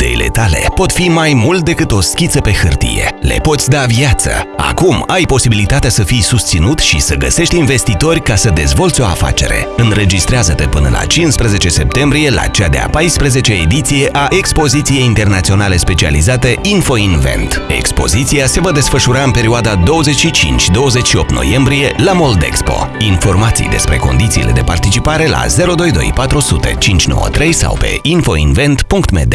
Ideile tale pot fi mai mult decât o schiță pe hârtie. Le poți da viață. Acum ai posibilitatea să fii susținut și să găsești investitori ca să dezvolți o afacere. Înregistrează-te până la 15 septembrie la cea de-a 14 ediție a Expoziției Internaționale Specializate InfoInvent. Expoziția se va desfășura în perioada 25-28 noiembrie la Moldexpo. Informații despre condițiile de participare la 022 400 593 sau pe infoinvent.md.